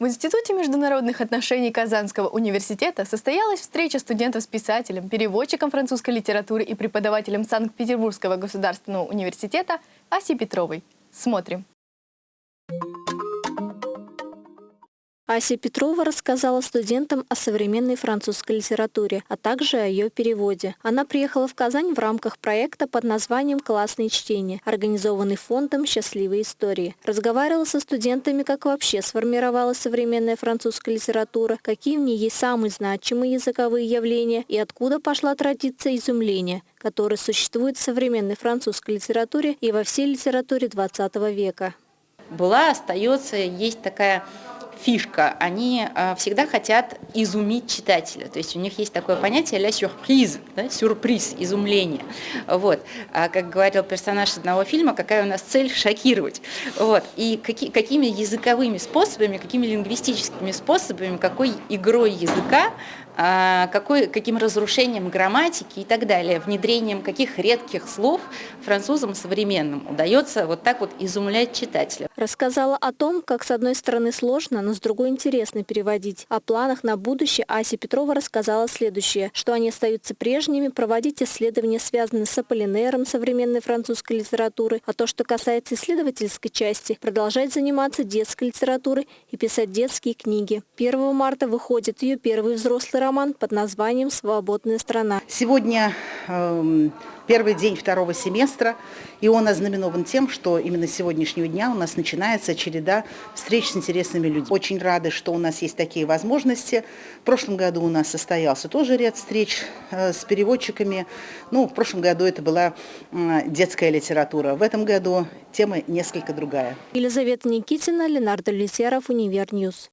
В Институте международных отношений Казанского университета состоялась встреча студентов с писателем, переводчиком французской литературы и преподавателем Санкт-Петербургского государственного университета Асей Петровой. Смотрим. Ася Петрова рассказала студентам о современной французской литературе, а также о ее переводе. Она приехала в Казань в рамках проекта под названием «Классные чтения», организованный фондом «Счастливые истории». Разговаривала со студентами, как вообще сформировалась современная французская литература, какие в ней есть самые значимые языковые явления и откуда пошла традиция изумления, которая существует в современной французской литературе и во всей литературе XX века. Была, остается, есть такая фишка, они э, всегда хотят изумить читателя. То есть у них есть такое понятие «ля сюрприз», да, сюрприз, изумление. Вот. А как говорил персонаж одного фильма, какая у нас цель – шокировать. Вот. И каки, какими языковыми способами, какими лингвистическими способами, какой игрой языка а, какой, каким разрушением грамматики и так далее, внедрением каких редких слов французам современным удается вот так вот изумлять читателя. Рассказала о том, как с одной стороны сложно, но с другой интересно переводить. О планах на будущее Ася Петрова рассказала следующее, что они остаются прежними, проводить исследования, связанные с Аполлинером современной французской литературы, а то, что касается исследовательской части, продолжать заниматься детской литературой и писать детские книги. 1 марта выходит ее первый взрослый роман под названием «Свободная страна». Сегодня первый день второго семестра, и он ознаменован тем, что именно с сегодняшнего дня у нас начинается череда встреч с интересными людьми. Очень рады, что у нас есть такие возможности. В прошлом году у нас состоялся тоже ряд встреч э, с переводчиками. Ну, в прошлом году это была э, детская литература. В этом году тема несколько другая. Елизавета Никитина, Ленар Давлетьяров, Univer News.